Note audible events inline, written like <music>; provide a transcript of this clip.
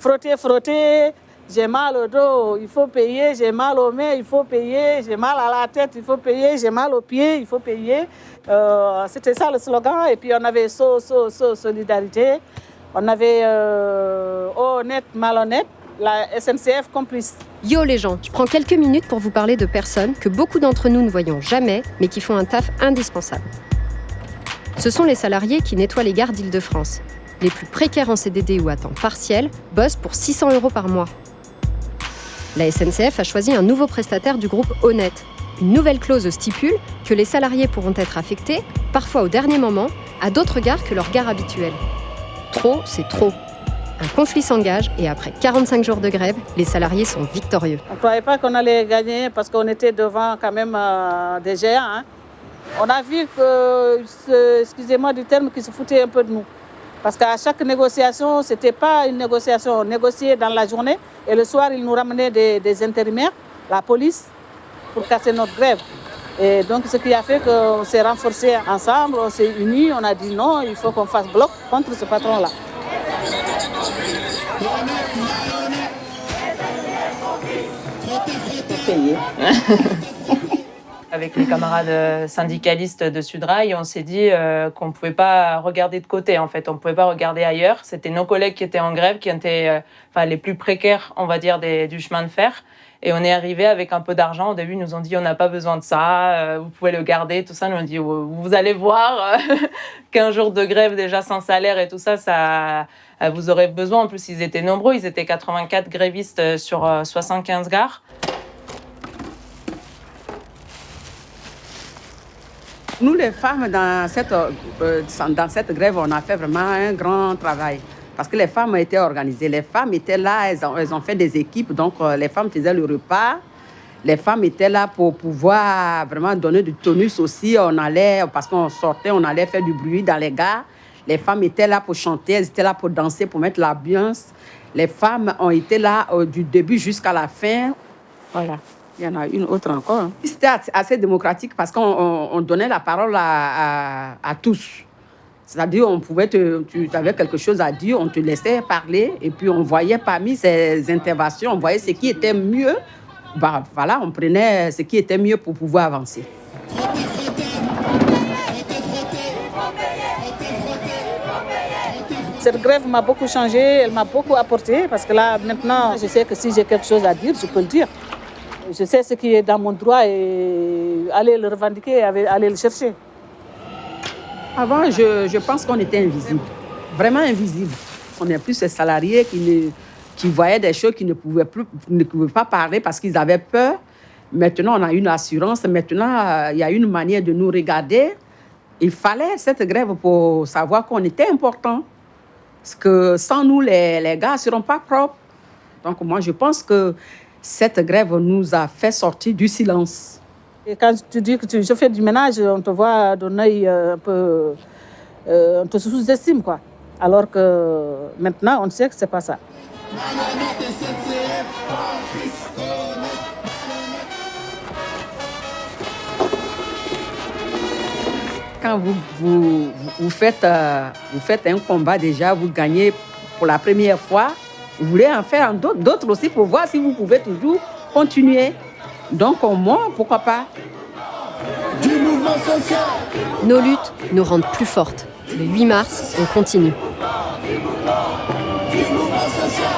frotter, frotter, j'ai mal au dos, il faut payer, j'ai mal aux mains, il faut payer, j'ai mal à la tête, il faut payer, j'ai mal aux pieds, il faut payer. Euh, C'était ça le slogan. Et puis on avait so, so, so, solidarité. On avait euh, honnête, malhonnête, la SNCF complice. Yo les gens, je prends quelques minutes pour vous parler de personnes que beaucoup d'entre nous ne voyons jamais, mais qui font un taf indispensable. Ce sont les salariés qui nettoient les gares d'Île-de-France. Les plus précaires en CDD ou à temps partiel bossent pour 600 euros par mois. La SNCF a choisi un nouveau prestataire du groupe Honnête. Une nouvelle clause stipule que les salariés pourront être affectés, parfois au dernier moment, à d'autres gares que leur gare habituelle. Trop, c'est trop. Un conflit s'engage et après 45 jours de grève, les salariés sont victorieux. On ne croyait pas qu'on allait gagner parce qu'on était devant quand même euh, des géants. hein. On a vu que, excusez-moi du terme, qu'ils se foutaient un peu de nous. Parce qu'à chaque négociation, ce n'était pas une négociation. On négociait dans la journée et le soir, ils nous ramenaient des, des intérimaires, la police, pour casser notre grève. Et donc, ce qui a fait qu'on s'est renforcés ensemble, on s'est unis, on a dit non, il faut qu'on fasse bloc contre ce patron-là. <laughs> Avec les camarades euh, syndicalistes de Sudrail, on s'est dit euh, qu'on ne pouvait pas regarder de côté, en fait. On ne pouvait pas regarder ailleurs. C'était nos collègues qui étaient en grève, qui étaient euh, les plus précaires, on va dire, du chemin de fer. Et on est arrivé avec un peu d'argent. Au début, ils nous ont dit on n'a pas besoin de ça, vous pouvez le garder, tout ça. Nous on dit vous vous allez voir, <laughs> 15 jours de grève déjà sans salaire et tout ça, ça vous aurez besoin. En plus, ils étaient nombreux, ils étaient 84 grévistes sur euh, 75 gares. Nous, les femmes, dans cette, euh, dans cette grève, on a fait vraiment un grand travail. Parce que les femmes étaient organisées. Les femmes étaient là, elles ont, elles ont fait des équipes. Donc, euh, les femmes faisaient le repas. Les femmes étaient là pour pouvoir vraiment donner du tonus aussi. On allait, parce qu'on sortait, on allait faire du bruit dans les gares. Les femmes étaient là pour chanter, elles étaient là pour danser, pour mettre l'ambiance. Les femmes ont été là euh, du début jusqu'à la fin. Voilà. Il y en a une autre encore. C'était assez- démocratique parce qu'on on- on donnait la parole à, à- à tous. C'est-à-dire, on pouvait te, tu avais quelque chose à dire, on te laissait parler et puis on voyait parmi ces interventions, on voyait ce qui était mieux. Bah, voilà, on prenait ce qui était mieux pour pouvoir avancer. Cette grève m'a beaucoup changé, elle m'a beaucoup apporté parce que là, maintenant, je sais que si j'ai quelque chose à dire, je peux le dire. Je sais ce qui est dans mon droit et aller le revendiquer, aller le chercher. Avant, je, pense qu'on était invisible, vraiment invisible. On est plus ces salariés qui, ne, qui voyaient des choses qui ne pouvaient, plus, ne pouvaient pas parler parce qu'ils avaient peur. Maintenant, on a une assurance. Maintenant, euh, il y a une manière de nous regarder. Il fallait cette grève pour savoir qu'on était important. Parce que sans nous, les, les gars ne seront pas propres. Donc, moi, je pense que cette grève nous a fait sortir du silence. Et quand tu dis que tu, je fais du ménage, on te voit d'un œil euh, un peu. euh, on te sous-estime, quoi. Alors que maintenant, on sait que c'est pas ça. Quand vous, vous, vous, faites, euh, vous faites un combat déjà, vous gagnez pour la première fois, vous voulez en faire d'autres d'autres aussi pour voir si vous pouvez toujours continuer. Donc, au moins, pourquoi pas Nos luttes nous rendent plus fortes. Le 8 mars, on continue.